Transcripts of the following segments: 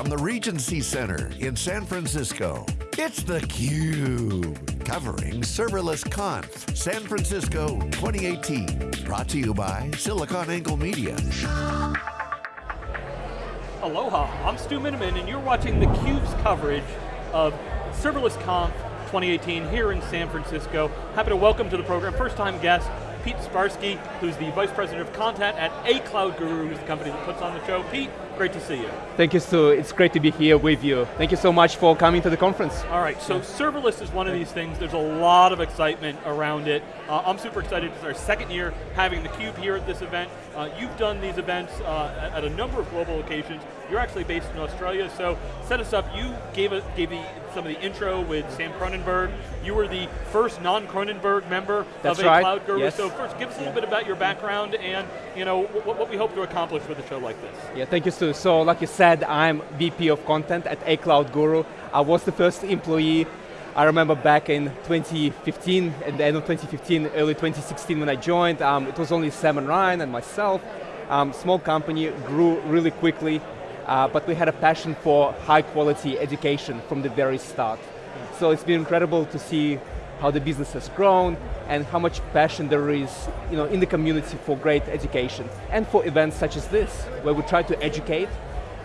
from the Regency Center in San Francisco. It's theCUBE, covering Serverless Conf San Francisco 2018. Brought to you by SiliconANGLE Media. Aloha, I'm Stu Miniman and you're watching theCUBE's coverage of Serverless Conf 2018 here in San Francisco. Happy to welcome to the program, first time guest, Pete Sbarski, who's the Vice President of Content at A Cloud Guru, who's the company that puts on the show. Pete, great to see you. Thank you, Stu. It's great to be here with you. Thank you so much for coming to the conference. All right, so serverless is one of these things, there's a lot of excitement around it. Uh, I'm super excited, it's our second year having theCUBE here at this event. Uh, you've done these events uh, at a number of global locations. You're actually based in Australia, so set us up. You gave, a, gave the, some of the intro with Sam Kroonenberg. You were the first non-Kroonenberg member That's of a right. Cloud Guru. Yes. So first, give us a little bit about your background and you know what, what we hope to accomplish with a show like this. Yeah, thank you, Stu. So, like you said, I'm VP of Content at A Cloud Guru. I was the first employee. I remember back in 2015, at the end of 2015, early 2016 when I joined, um, it was only Sam and Ryan and myself. Um, small company, grew really quickly, uh, but we had a passion for high quality education from the very start. So it's been incredible to see how the business has grown and how much passion there is you know, in the community for great education and for events such as this, where we try to educate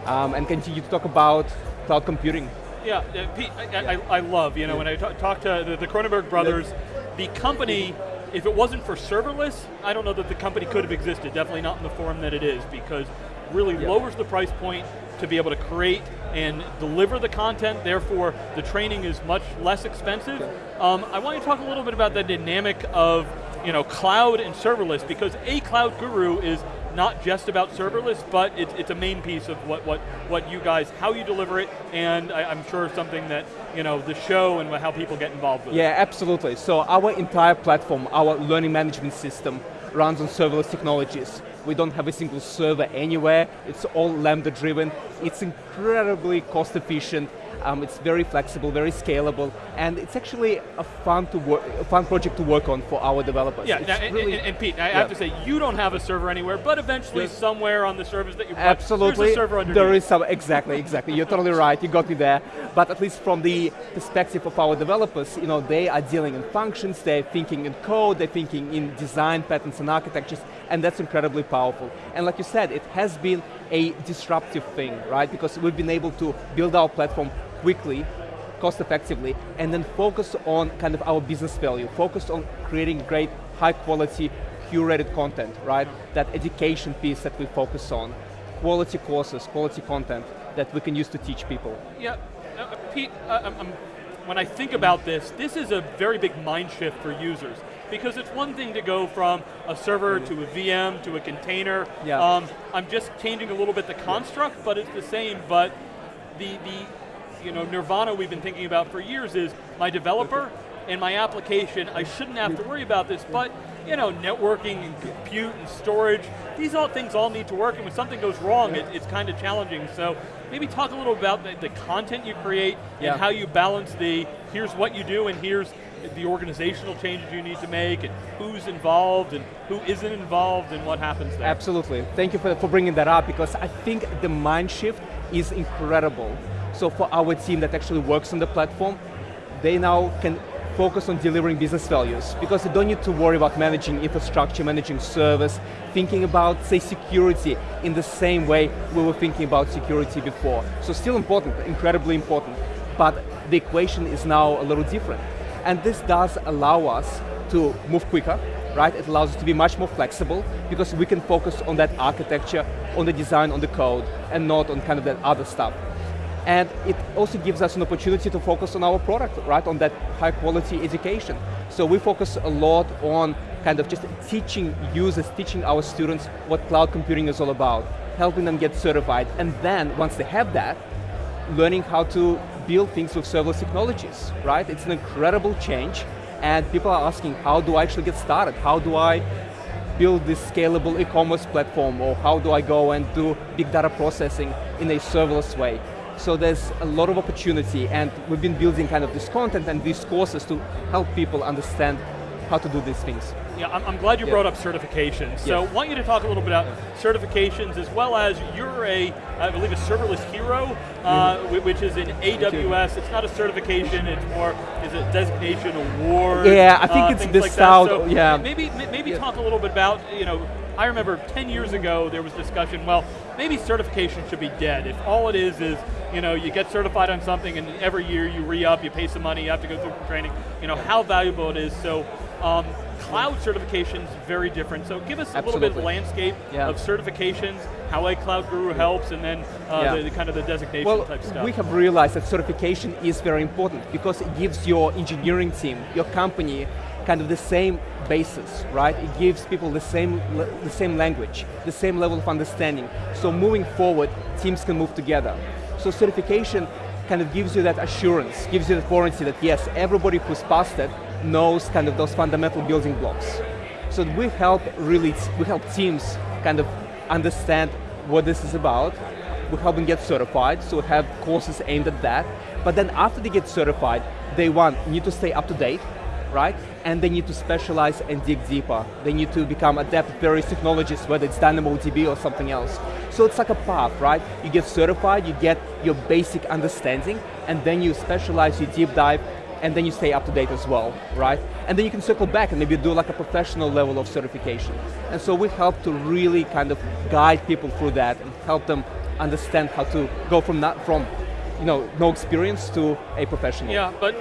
um, and continue to talk about cloud computing. Yeah, uh, Pete, I, I, I love, you know, when I talk, talk to the, the Kroonenberg brothers, the company, if it wasn't for serverless, I don't know that the company could have existed, definitely not in the form that it is, because really Yeah. lowers the price point to be able to create and deliver the content, therefore the training is much less expensive. Um, I want to talk a little bit about the dynamic of you know, cloud and serverless, because a cloud guru is not just about serverless, but it's, it's a main piece of what, what, what you guys, how you deliver it, and I, I'm sure something that, you know, the show and how people get involved with it. Yeah, absolutely. So our entire platform, our learning management system, runs on serverless technologies. We don't have a single server anywhere. It's all Lambda driven. It's incredibly cost efficient. Um, it's very flexible, very scalable, and it's actually a fun to work, a fun project to work on for our developers. Yeah, now, and, really- and- and Pete, I yeah. have to say, you don't have a server anywhere, but eventually Yes. somewhere on the servers that you bought, Absolutely, server underneath. there is some, exactly, exactly, you're totally right, you got me there. But at least from the perspective of our developers, you know, they are dealing in functions, they're thinking in code, they're thinking in design patterns and architectures, and that's incredibly powerful. And like you said, it has been a disruptive thing, right? Because we've been able to build our platform quickly, cost effectively, and then focus on kind of our business value, focus on creating great, high quality, curated content, right? That education piece that we focus on. Quality courses, quality content that we can use to teach people. Yeah, uh, Pete, uh, I'm, I'm- when I think about this, this is a very big mind shift for users. Because it's one thing to go from a server to a VM to a container. Yeah. Um, I'm just changing a little bit the construct, but it's the same. But the, the you know, nirvana we've been thinking about for years is my developer and my application, I shouldn't have to worry about this, but you know, networking and compute and storage, these all things all need to work, and when something goes wrong, it, it's kind of challenging. So maybe talk a little about the, the content you create Yeah. and how you balance the, here's what you do and here's the organizational changes you need to make and who's involved and who isn't involved and what happens there. Absolutely, thank you for, for bringing that up because I think the mind shift is incredible. So for our team that actually works on the platform, they now can focus on delivering business values because they don't need to worry about managing infrastructure, managing service, thinking about, say, security in the same way we were thinking about security before. So still important, incredibly important, but the equation is now a little different. And this does allow us to move quicker, right? It allows us to be much more flexible because we can focus on that architecture, on the design, on the code, and not on kind of that other stuff. And it also gives us an opportunity to focus on our product, right? On that high quality education. So we focus a lot on kind of just teaching users, teaching our students what cloud computing is all about, helping them get certified, and then once they have that, learning how to build things with serverless technologies, right? It's an incredible change, and people are asking, how do I actually get started? How do I build this scalable e-commerce platform, or how do I go and do big data processing in a serverless way? So there's a lot of opportunity, and we've been building kind of this content and these courses to help people understand how to do these things. Yeah, I'm, I'm glad you Yeah. brought up certifications. So Yes. I want you to talk a little bit about certifications as well as you're a, I believe a serverless hero, uh, Mm-hmm. whi- which is an AWS. It's not a certification, it's more, is a designation award. Yeah, I think uh, it's the like That. So yeah. Maybe, maybe Yeah. talk a little bit about, you know, I remember 10 years ago there was discussion, well, maybe certification should be dead. If all it is is, you know, you get certified on something and every year you re-up, you pay some money, you have to go through training, you know, how valuable it is. So, um, cloud certification's very different. So give us a little bit of landscape Yeah. of certifications, how a cloud guru helps, and then uh, Yeah. the, the kind of the designation Well, type stuff. we have realized that certification is very important because it gives your engineering team, your company, kind of the same basis, right? It gives people the same, the same language, the same level of understanding. So moving forward, teams can move together. So certification kind of gives you that assurance, gives you the warranty that yes, everybody who's passed it knows kind of those fundamental building blocks. So we help really, we help teams kind of understand what this is about. We help them get certified, so we have courses aimed at that. But then after they get certified, they one, need to stay up to date, right? And they need to specialize and dig deeper. They need to become adept at various technologies, whether it's DynamoDB or something else. So it's like a path, right? You get certified, you get your basic understanding, and then you specialize, you deep dive, and then you stay up to date as well, right? And then you can circle back and maybe do like a professional level of certification. And so we help to really kind of guide people through that and help them understand how to go from not from, you know, no experience to a professional. Yeah, but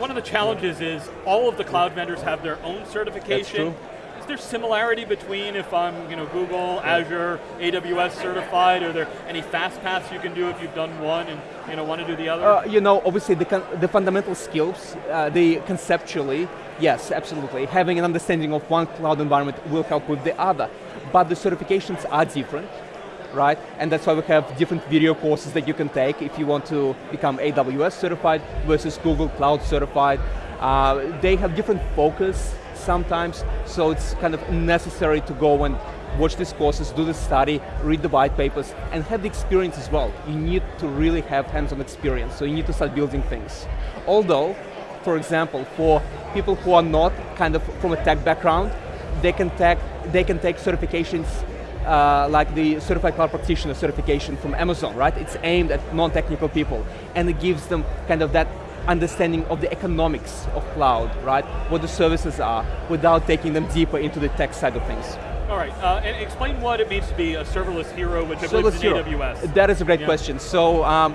one of the challenges is all of the cloud vendors have their own certification. true. Is there similarity between if I'm you know, Google, Azure, AWS certified? Are there any fast paths you can do if you've done one and you know, want to do the other? Uh, you know, obviously the, the fundamental skills, uh, the conceptually, yes, absolutely. Having an understanding of one cloud environment will help with the other. But the certifications are different, right? And that's why we have different video courses that you can take if you want to become AWS certified versus Google Cloud certified. Uh, they have different focus sometimes, so it's kind of necessary to go and watch these courses, do the study, read the white papers, and have the experience as well. You need to really have hands-on experience, so you need to start building things. Although, for example, for people who are not kind of from a tech background, they can take, they can take certifications uh, like the Certified Cloud Practitioner certification from Amazon, right? It's aimed at non-technical people, and it gives them kind of that understanding of the economics of cloud, right? What the services are, without taking them deeper into the tech side of things. All right, uh, and explain what it means to be a serverless hero, which I believe is Serverless in Hero. AWS. That is a great Yeah. question. So, um,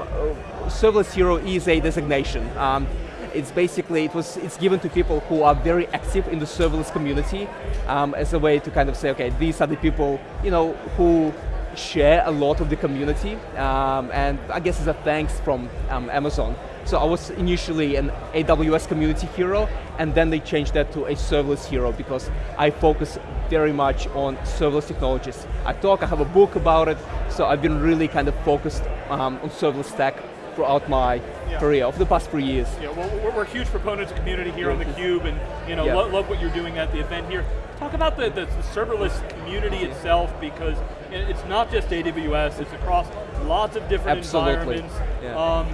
Serverless Hero is a designation. Um, it's basically, it was, it's given to people who are very active in the serverless community um, as a way to kind of say, okay, these are the people, you know, who share a lot of the community, um, and I guess it's a thanks from um, Amazon. So I was initially an AWS community hero, and then they changed that to a serverless hero because I focus very much on serverless technologies. I talk, I have a book about it, so I've been really kind of focused um, on serverless tech throughout my Yeah. career over the past three years. Yeah, well, we're, we're huge proponents of community here on theCUBE and you know, Yeah. lo- love what you're doing at the event here. Talk about the, the, the serverless community itself because it's not just AWS, it's across lots of different Absolutely. environments. Yeah. Um,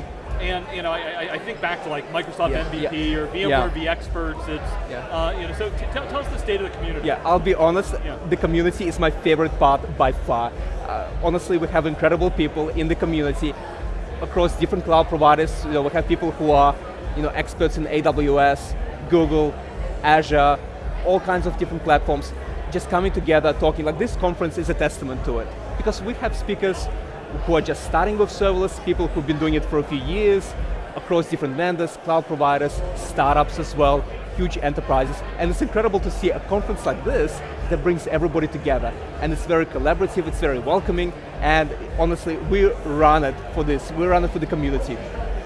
and you know, I, I- think back to like Microsoft Yeah, MVP yeah. or VMware Yeah. vExperts. It's Yeah. uh, you know. So t- tell, tell us the state of the community. Yeah, I'll be honest, Yeah. the community is my favorite part by far. Uh, honestly, we have incredible people in the community across different cloud providers. You know, we have people who are you know, experts in AWS, Google, Azure, all kinds of different platforms, just coming together, talking, like this conference is a testament to it. Because we have speakers who are just starting with serverless, people who've been doing it for a few years, across different vendors, cloud providers, startups as well, huge enterprises, and it's incredible to see a conference like this that brings everybody together. And it's very collaborative, it's very welcoming, and honestly, we run it for this, we run it for the community.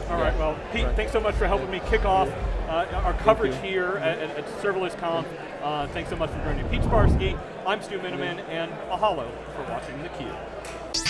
All right, well, Pete, Right. thanks so much for helping me kick off uh, our coverage here at, at, at Serverless Conf. Uh, thanks so much for joining me. Pete Sbarski, I'm Stu Miniman, and mahalo for watching theCUBE.